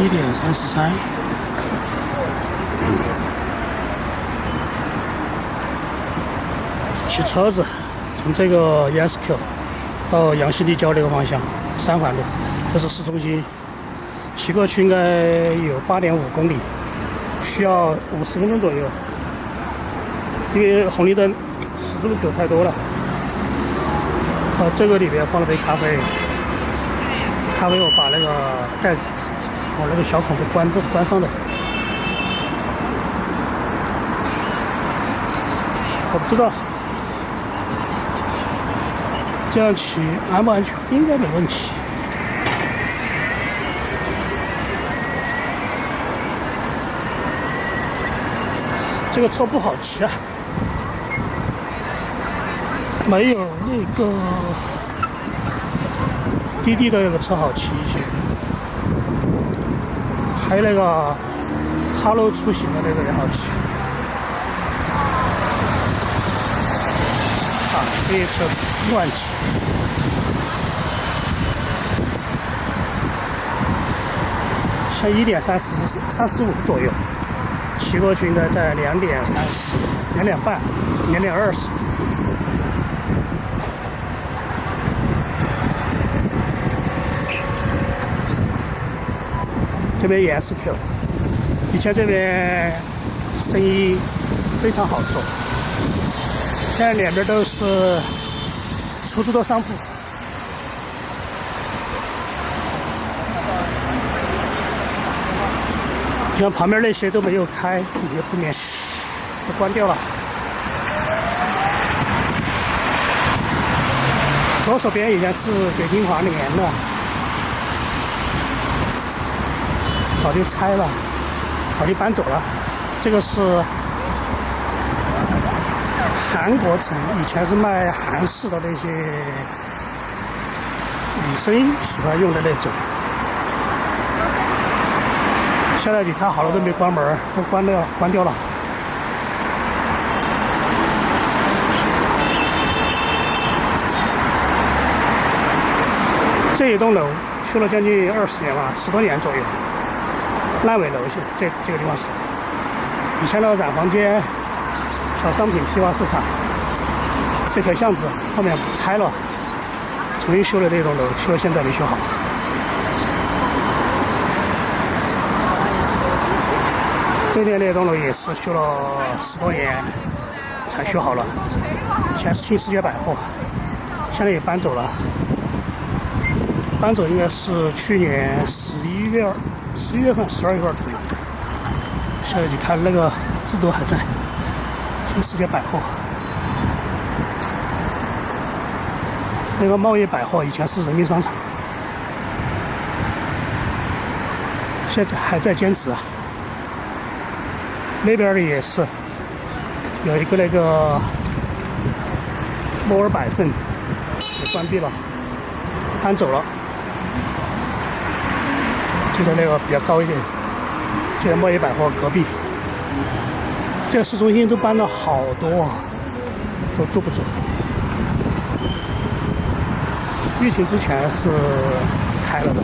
一点三十三。骑车子从这个 ESQ 到杨西立交这个方向，三环路，这是市中心。骑过去应该有八点五公里，需要五十分钟左右。因为红绿灯、十字路口太多了。啊，这个里边放了杯咖啡，咖啡我把那个盖子，我那个小孔给关住、关上的。我不知道。这样骑安不安全？应该没问题。这个车不好骑啊，没有那个滴滴的那个车好骑一些，还有那个哈喽出行的那个也好骑。啊，这些车乱骑。像一点三十三十五左右，骑过去应该在两点三十、两点半、两点二十。这边也是 Q，以前这边生意非常好做，现在两边都是出租的商铺。你看旁边那些都没有开，你的铺面都关掉了。左手边以前是北京华联的，早就拆了，早就搬走了。这个是韩国城，以前是卖韩式的那些女生喜欢用的那种。现在你看好了都没关门，都关掉关掉了。这一栋楼修了将近二十年了，十多年左右，烂尾楼是这这个地方是。以前的染坊街小商品批发市场，这条巷子后面拆了，重新修了这栋楼，修到现在没修好。这边那栋楼也是修了十多年才修好了，前是新世界百货，现在也搬走了。搬走应该是去年十一月、十一月份、十二月份左右。现在你看那个字都还在，新世界百货。那个贸易百货以前是人民商场，现在还在坚持啊。那边的也是有一个那个摩尔百盛也关闭了，搬走了，就在那个比较高一点，就在贸易百货隔壁。这个市中心都搬了好多，都住不住。疫情之前是开了的。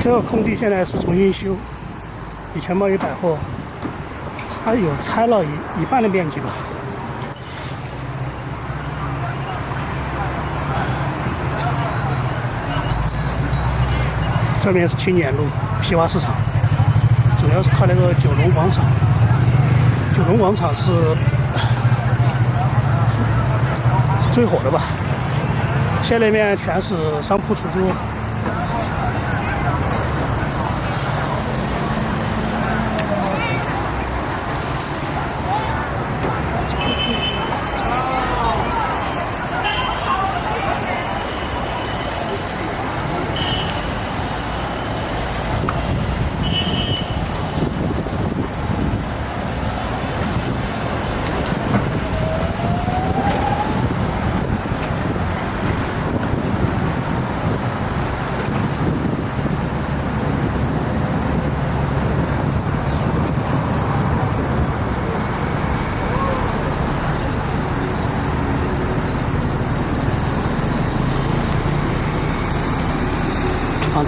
这个空地现在是重新修，以前贸易百货，它有拆了一一半的面积吧。这边是青年路批发市场，主要是靠那个九龙广场。九龙广场是最火的吧？现在那边全是商铺出租。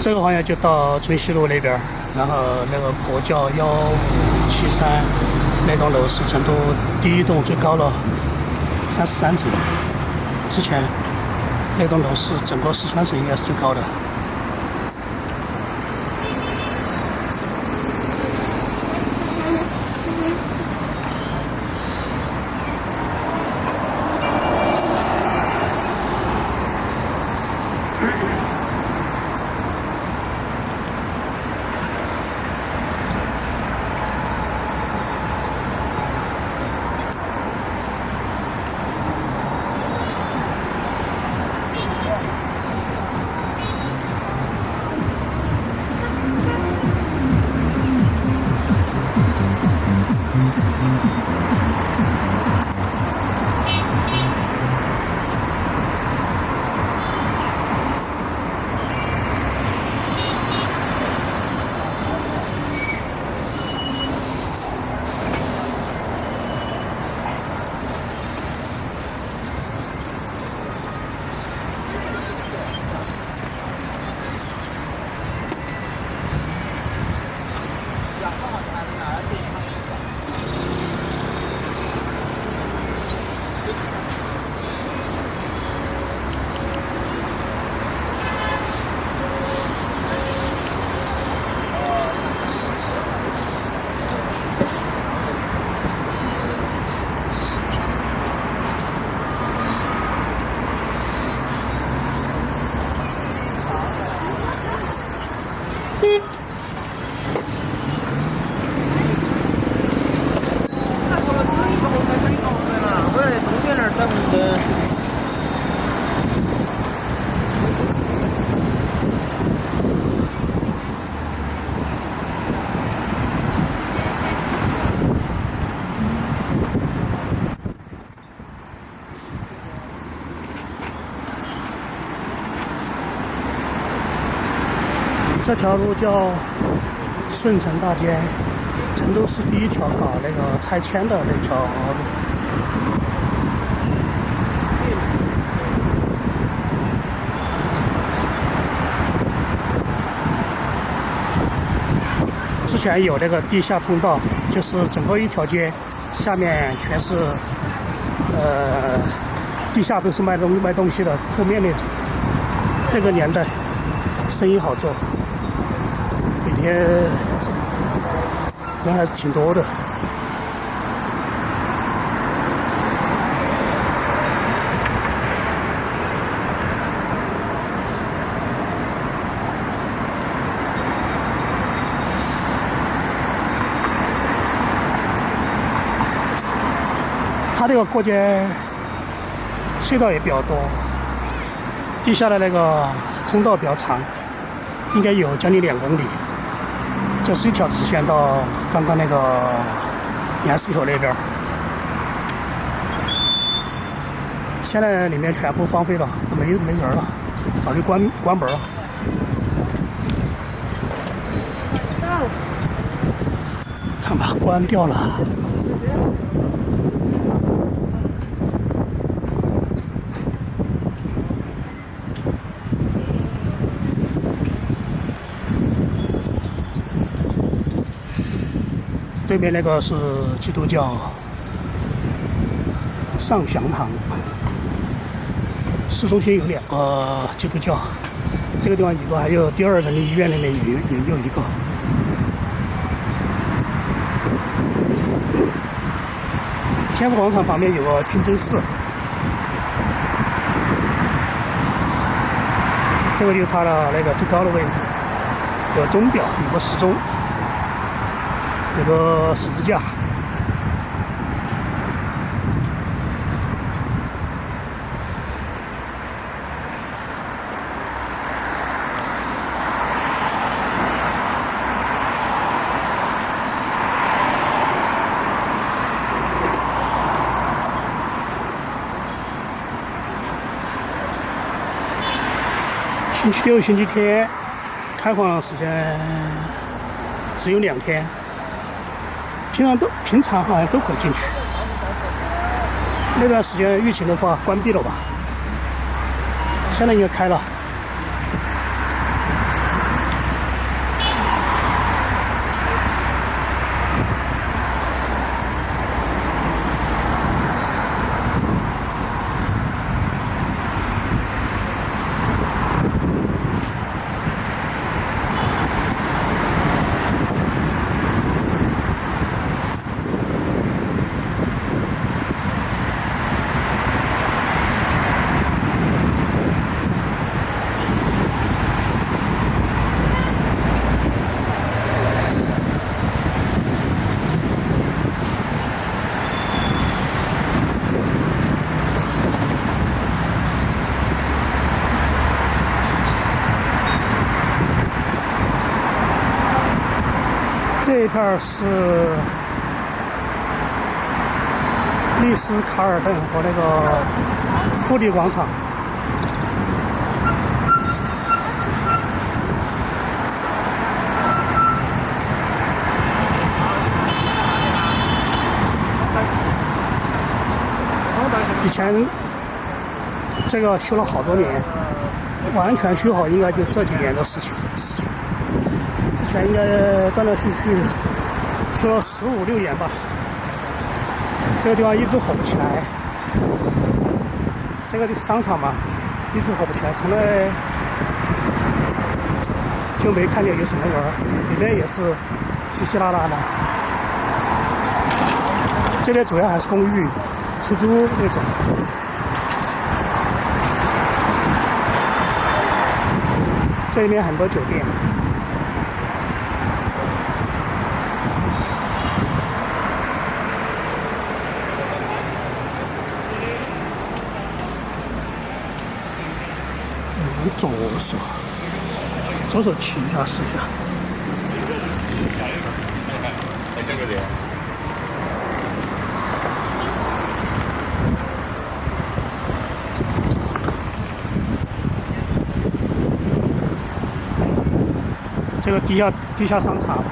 这个方向就到春熙路那边然后那个国教幺五七三那栋楼是成都第一栋最高了三十三层，之前那栋楼是整个四川省应该是最高的。这条路叫顺城大街，成都市第一条搞那个拆迁的那条路。之前有那个地下通道，就是整个一条街下面全是，呃，地下都是卖东卖东西的铺面那种。那个年代，生意好做。天人还是挺多的。它这个过街隧道也比较多，地下的那个通道比较长，应该有将近两公里。这是一条直线到刚刚那个岩石口那边现在里面全部荒废了，没没人了，早就关关门了。看吧，关掉了。对面那个是基督教上祥堂，市中心有两个基督教，这个地方一个，还有第二人民医院那边也也有一个。天府广场旁边有个清真寺，这个就是它的那个最高的位置，有钟表，有个时钟。有个十字架。星期六、星期天开放时间只有两天。平常都平常好像都可以进去。那段时间疫情的话关闭了吧？现在应该开了。这是丽思卡尔顿和那个富力广场。以前这个修了好多年，完全修好应该就这几年的事情。事情之前应该断断续续说了十五六年吧。这个地方一直火不起来，这个商场嘛，一直火不起来，从来就没看见有什么人，里面也是稀稀拉拉的。这边主要还是公寓。出租那种，这里面很多酒店。左手，左手骑一下试一下。这个地下地下商场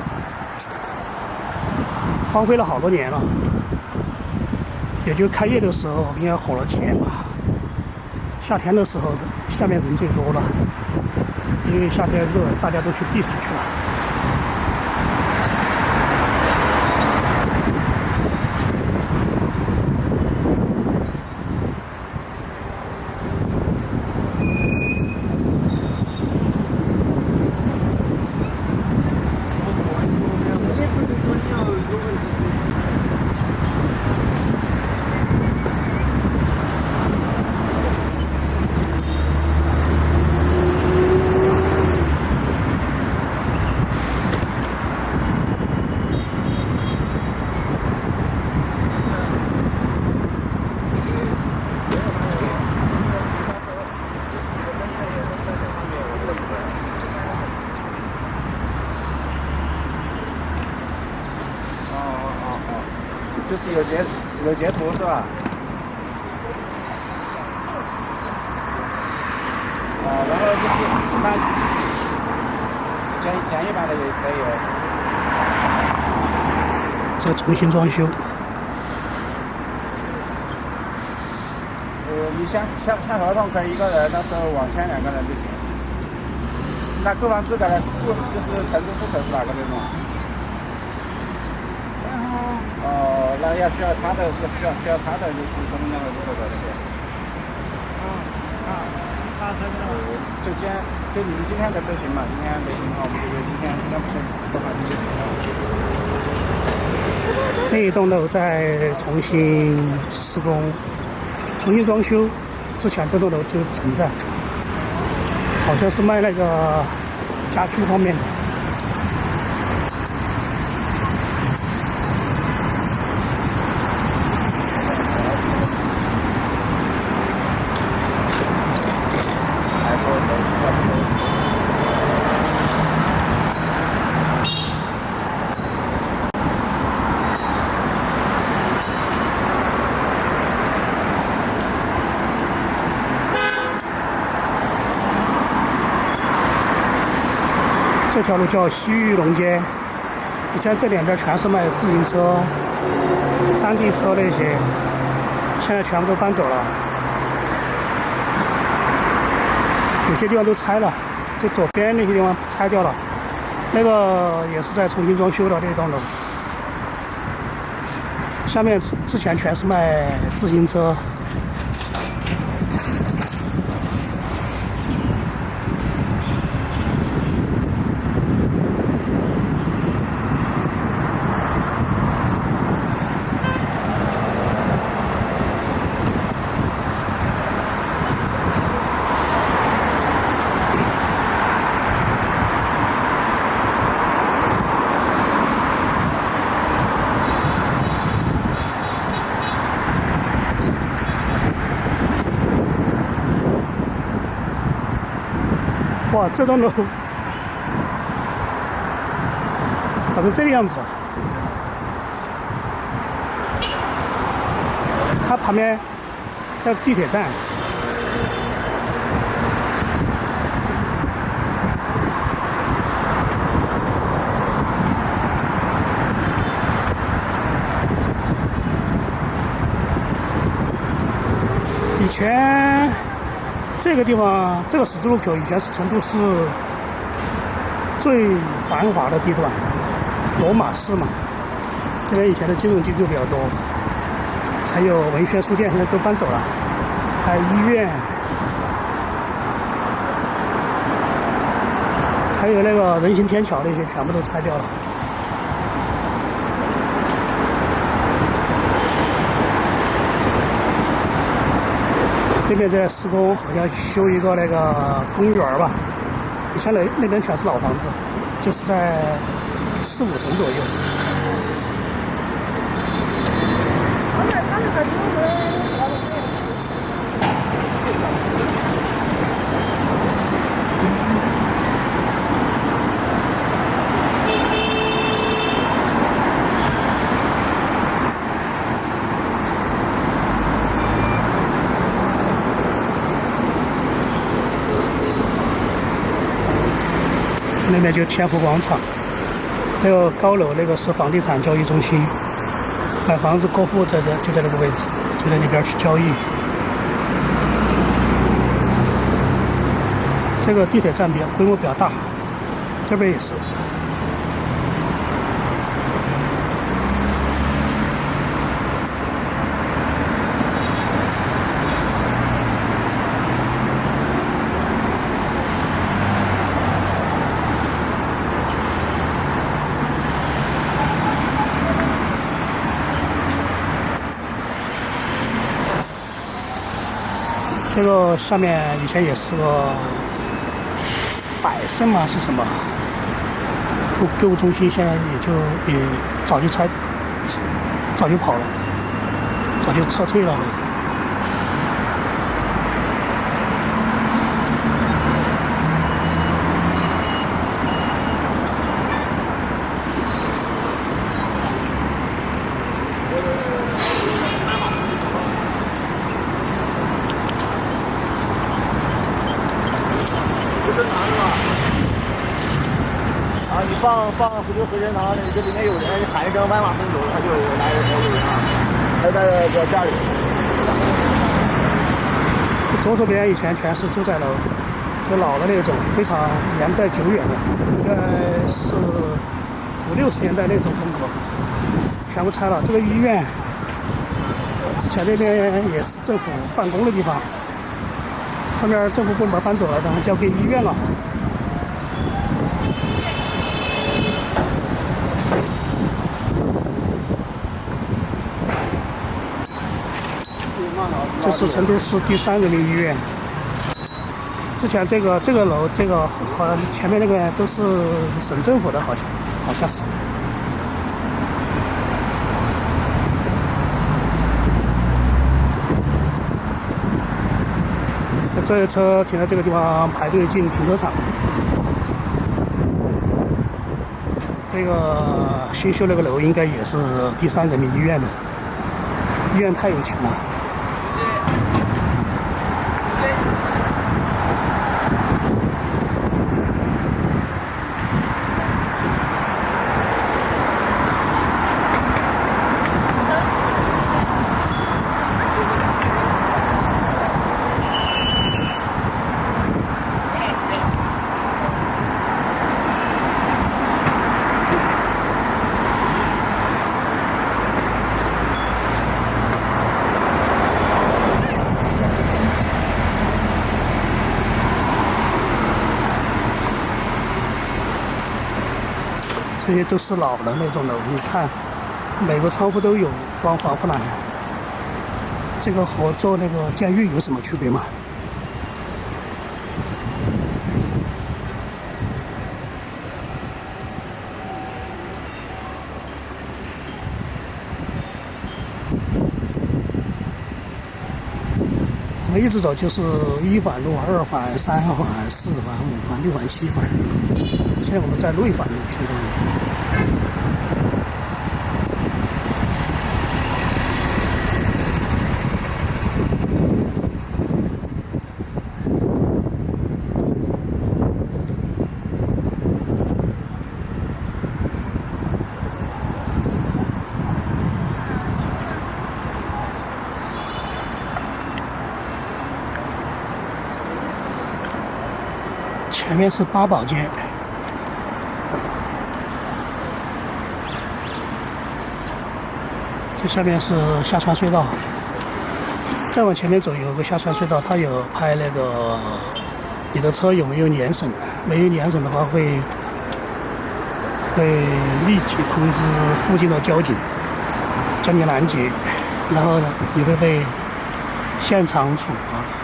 荒废了好多年了，也就开业的时候应该火了几年吧。夏天的时候下面人最多了，因为夏天热，大家都去避暑去了。就是有截有截图是吧？啊，然后就是那简简易版的也可以。再重新装修。呃，你签签签合同可以一个人，到时候网签两个人就行。那购房资格呢？是户就是成都户口是哪个那种？哦，那要需要他的，要需要需要他的就是身份证和户口在那些。啊啊，他身份证。就今就你们今天的都行嘛？今天没行的话，我们就今天应该不行，不好就行了。这一栋楼在重新施工、重新装修之前，这栋楼就存在，好像是卖那个家居方面的。条路叫西域龙街，以前这两边全是卖自行车、山地车那些，现在全部都搬走了，有些地方都拆了，就左边那些地方拆掉了，那个也是在重新装修的那栋楼，下面之前全是卖自行车。这栋楼长成这个样子了。它旁边在地铁站。以前这个地方，这个十字路口以前是成都市最繁华的地段，罗马市嘛。这边以前的金融机构比较多，还有文轩书店，现在都搬走了，还有医院，还有那个人行天桥那些全部都拆掉了。这边在施工，好像修一个那个公园吧。以前那那边全是老房子，就是在四五层左右。那边就天府广场，那个高楼那个是房地产交易中心，买房子过户在这就在那个位置，就在那边去交易。这个地铁站比较规模比较大，这边也是。这个下面以前也是个百盛嘛？是什么购购物中心？现在也就也早就拆，早就跑了，早就撤退了。放放回头和人堂，这里面有人，喊一声“万马奔走”，他就来人了啊。他在在家里。左手边以前全是住宅楼，就老的那种，非常年代久远的，应该是五六十年代那种风格，全部拆了。这个医院之前那边也是政府办公的地方，后面政府部门搬走了，然后交给医院了。这是成都市第三人民医院。之前这个这个楼，这个好像前面那个都是省政府的，好像好像是。这车停在这个地方排队进停车场。这个新修那个楼应该也是第三人民医院的，医院太有钱了。都是老的那种楼，你看，每个窗户都有装防护栏。这个和做那个监狱有什么区别吗？我们一直走就是一环路、二环、三环、四环、五环、六环、七环。现在我们在内环路，现在。前面是八宝街，这下面是下川隧道。再往前面走，有个下川隧道，它有拍那个你的车有没有年审，没有年审的话会会立即通知附近的交警将你拦截，然后呢你会被现场处罚。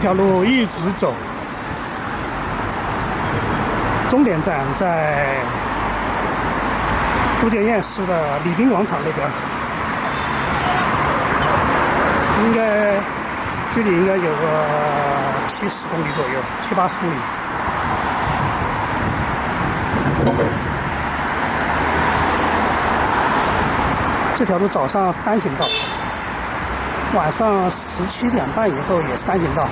这条路一直走，终点站在都江堰市的礼宾广场那边，应该距离应该有个七十公里左右，七八十公里。这条路早上单行道。晚上十七点半以后也是单行道，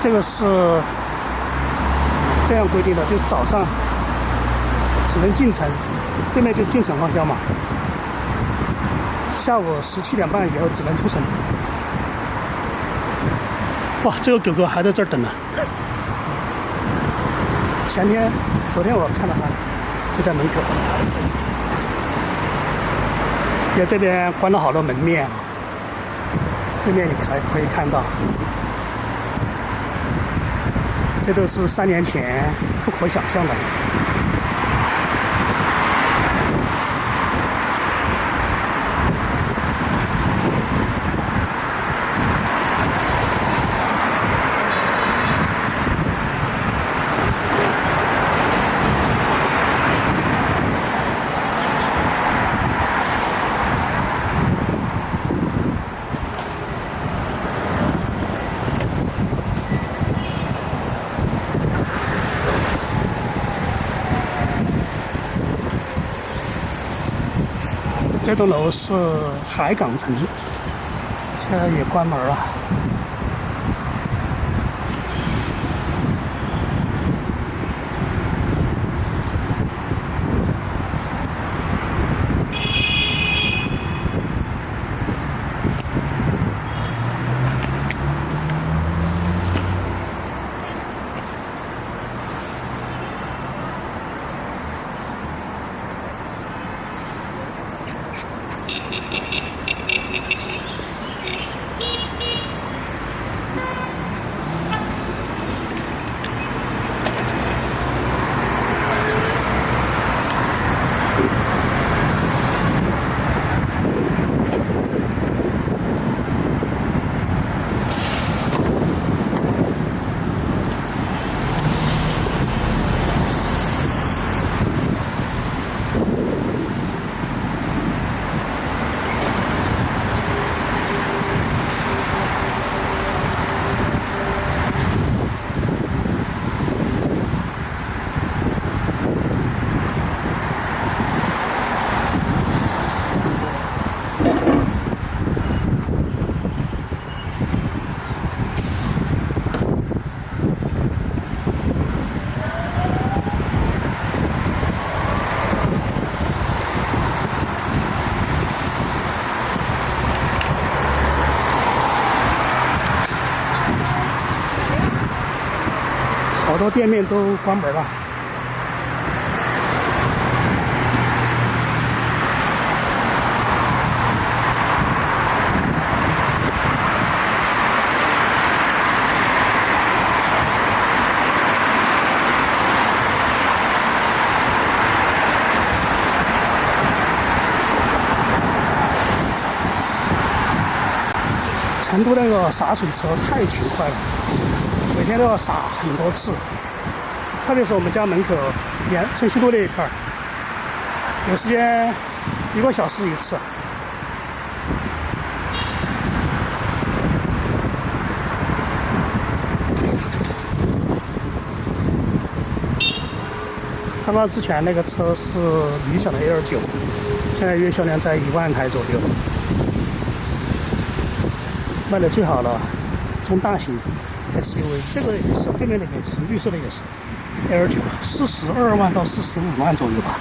这个是这样规定的，就早上只能进城，对面就进城方向嘛。下午十七点半以后只能出城。哇，这个狗狗还在这儿等呢。前天、昨天我看到它就在门口。在这边关了好多门面，对面你可可以看到，这都是三年前不可想象的。这栋楼是海港城，现在也关门了。好多店面都关门了。成都那个洒水车太勤快了。每天都要撒很多次，特别是我们家门口沿春熙路那一片儿，有时间一个小时一次。刚刚之前那个车是理想的 L 九。现在月销量在一万台左右，卖的最好了，中大型 SUV，这个也是对面那个也是绿色的也是 L 九，四十二万到四十五万左右吧。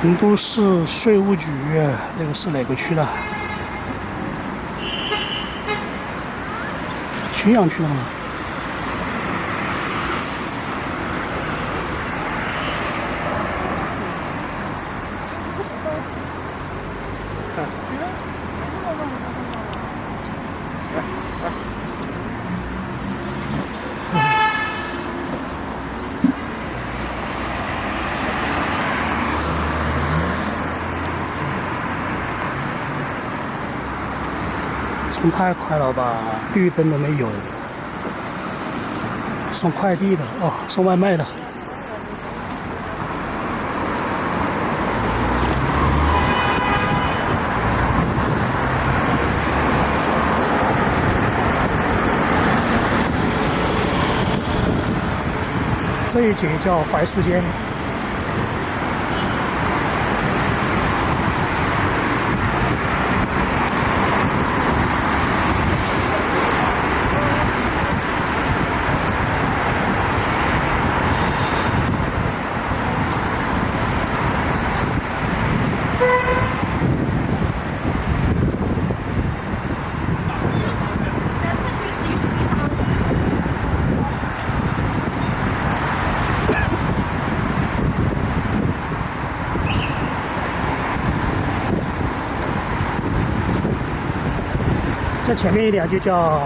成都市税务局，那个是哪个区的？青羊区的吗？太快了吧，绿灯都没有。送快递的哦，送外卖的。这一节叫槐树街。再前面一点就叫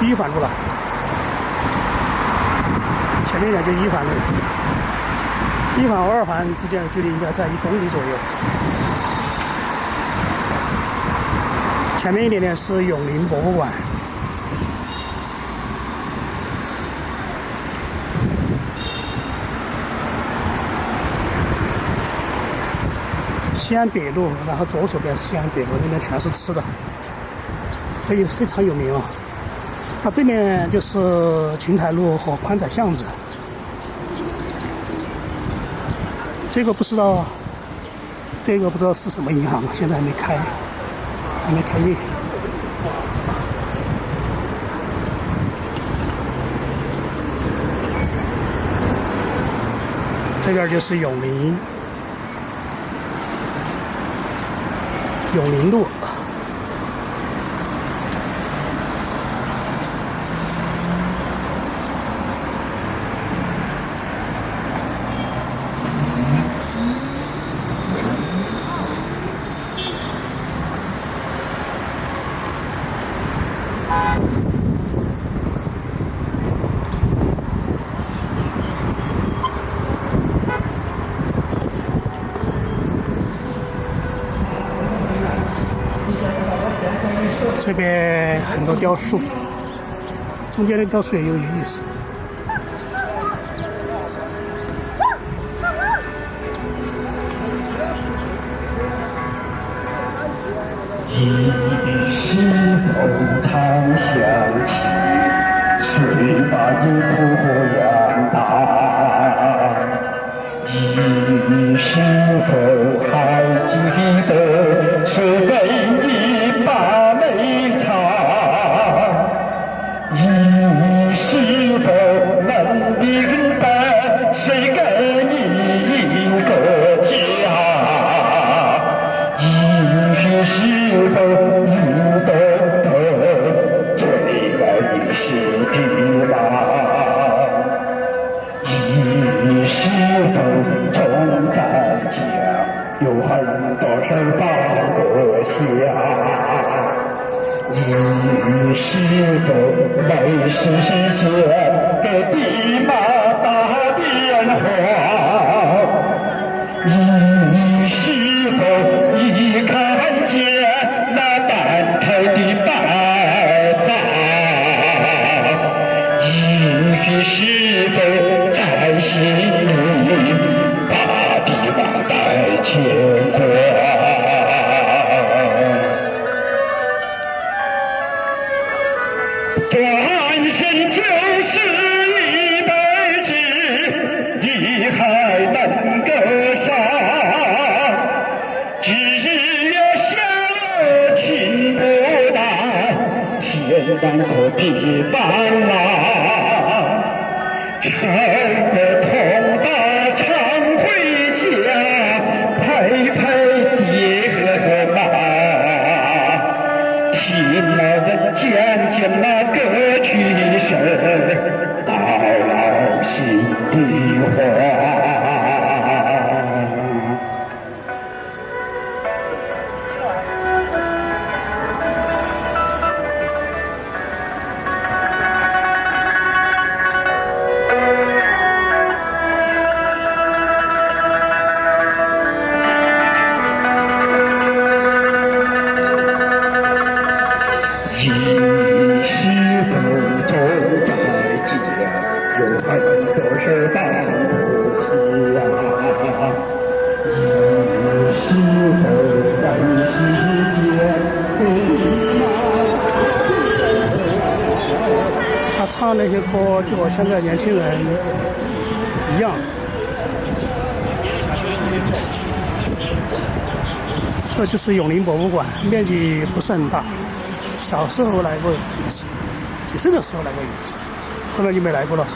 一环路了，前面一点就一环路，一环和二环之间的距离应该在一公里左右。前面一点点是永宁博物馆。西安北路，然后左手边是西安北路，那边全是吃的，非非常有名啊。它对面就是琴台路和宽窄巷子。这个不知道，这个不知道是什么银行，现在还没开，还没开业。这边就是永宁。有零度。这边很多雕塑，中间的雕塑也有意思。一世风长相惜，谁把你放不下你是否没时间给爹妈打电话？和，就和现在年轻人一样。这就是永宁博物馆，面积不是很大。小时候来过一次，几岁的时候来过一次，后面就没来过了。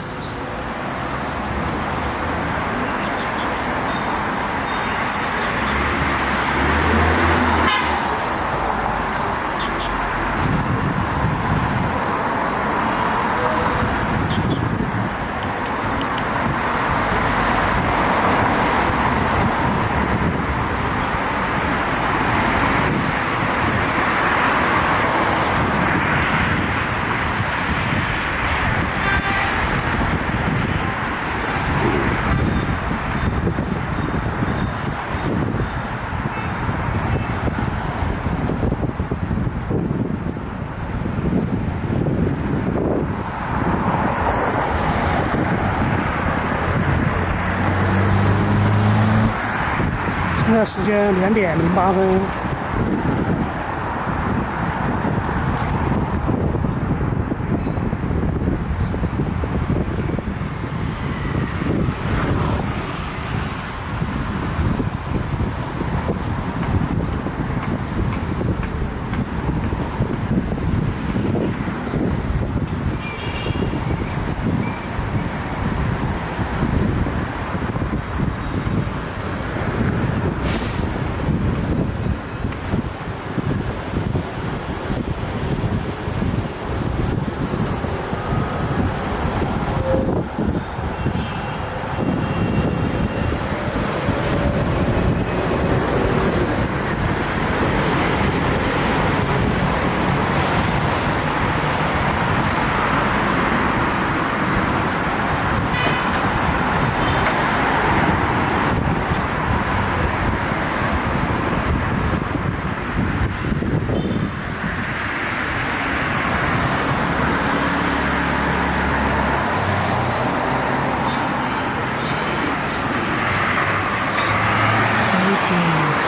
现在时间两点零八分。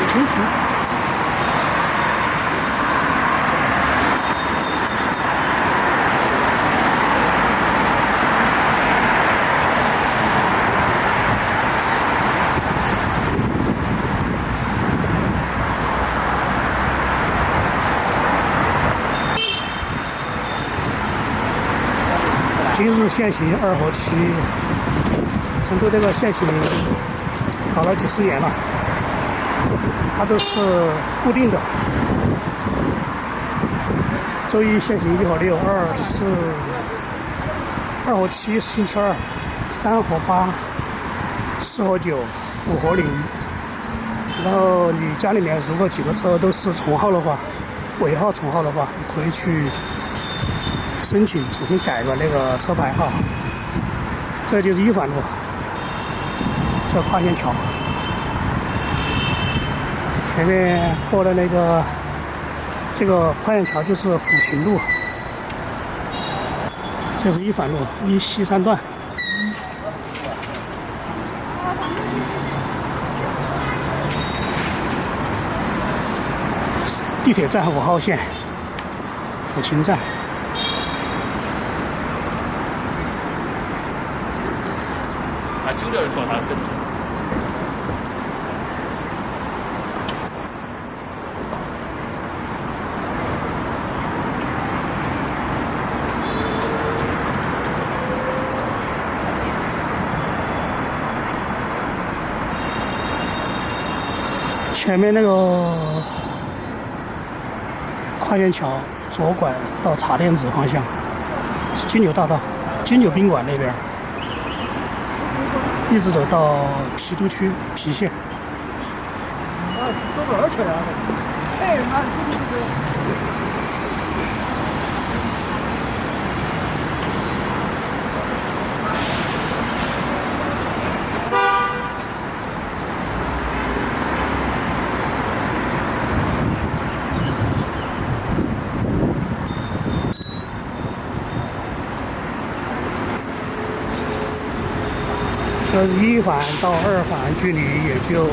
清楚。今日限行二和七，成都这个限行搞了几十年了。它都是固定的，周一限行一和六，二四二和七星期二，三和八，四和九，五和零。然后你家里面如果几个车都是重号的话，尾号重号的话，你可以去申请重新改个那个车牌号。这就是一环路。这跨线桥前面过了那个这个跨线桥就是抚琴路。这是一环路一西三段。地铁站五号线抚琴站。前面那个跨院桥左拐到茶店子方向，金牛大道、金牛宾馆那边，一直走到郫都区郫县。一环到二环距离也就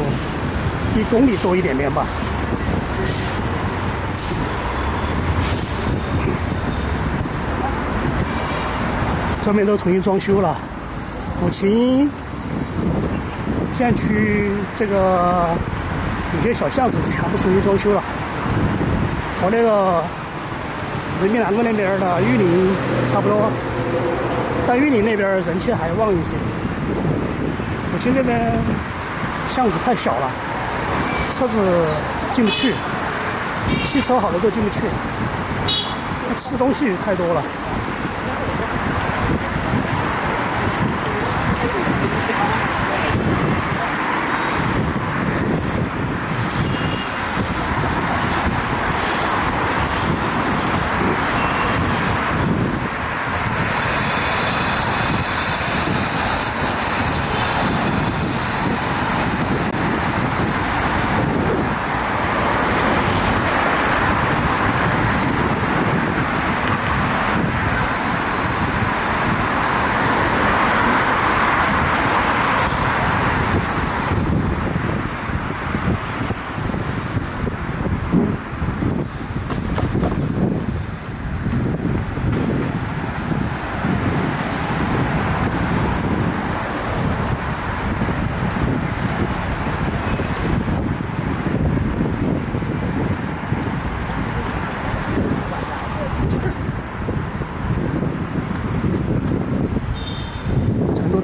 一公里多一点点吧。这边都重新装修了，抚琴县区这个有些小巷子全部重新装修了，和那个人民南路那边的玉林差不多，但玉林那边人气还旺一些。北京那边巷子太小了，车子进不去，汽车好多都进不去，吃东西太多了。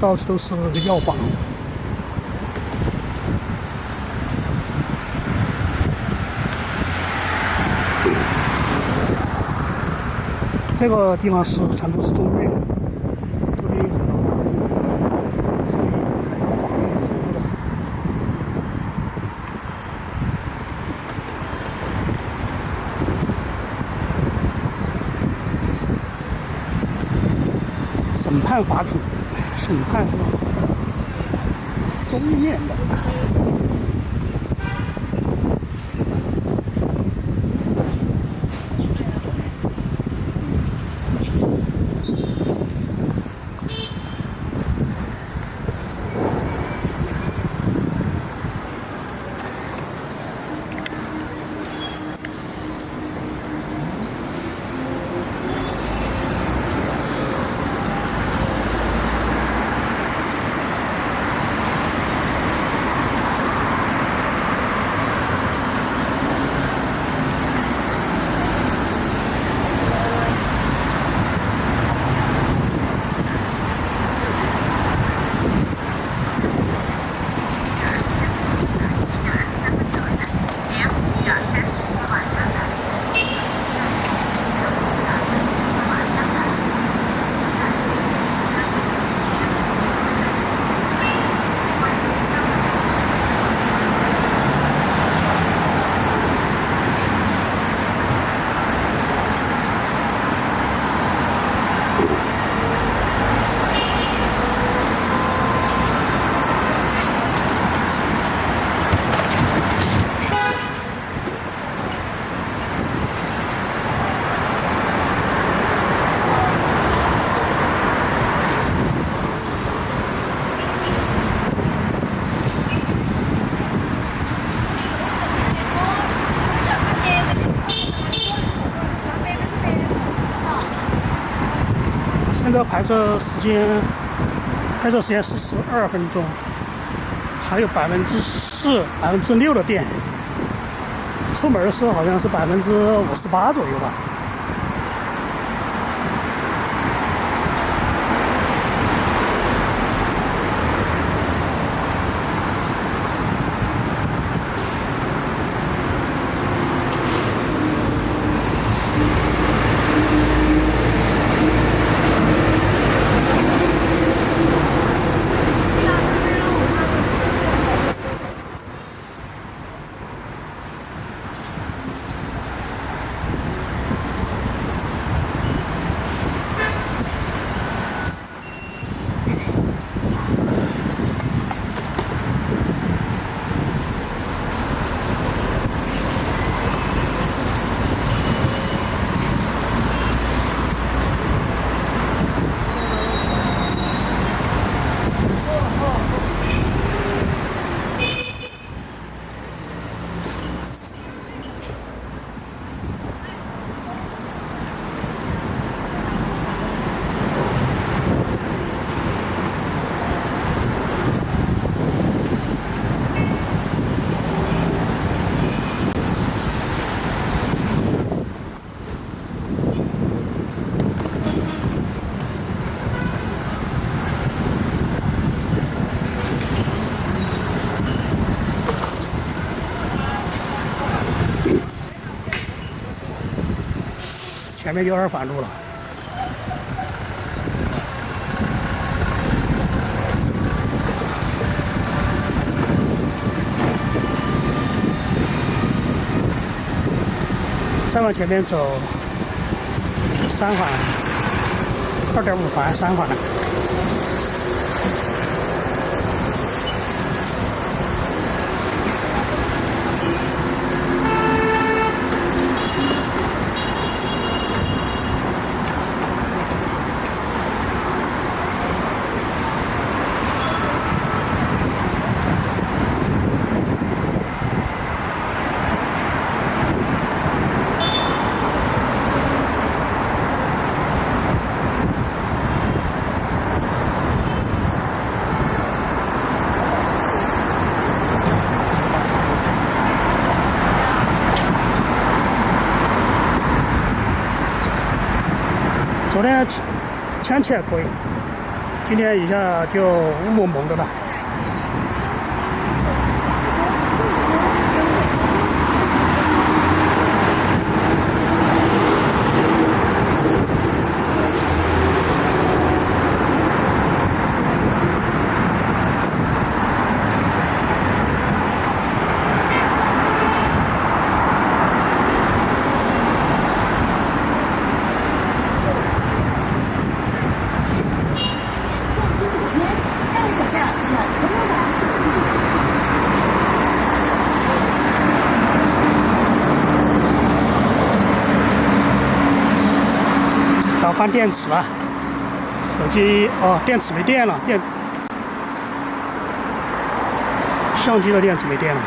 到处都是药房。这个地方是成都市中院，这边有很多大医妇医还有法院服务的。审判法庭。审判中院的。拍摄时间，拍摄时间是十二分钟，还有百分之四、百分之六的电。出门的时候好像是百分之五十八左右吧。前面有点反路了。再往前面走，三环，二点五环，三环。昨天天气还可以，今天一下就雾蒙蒙的了。换电池了，手机哦，电池没电了，电相机的电池没电了。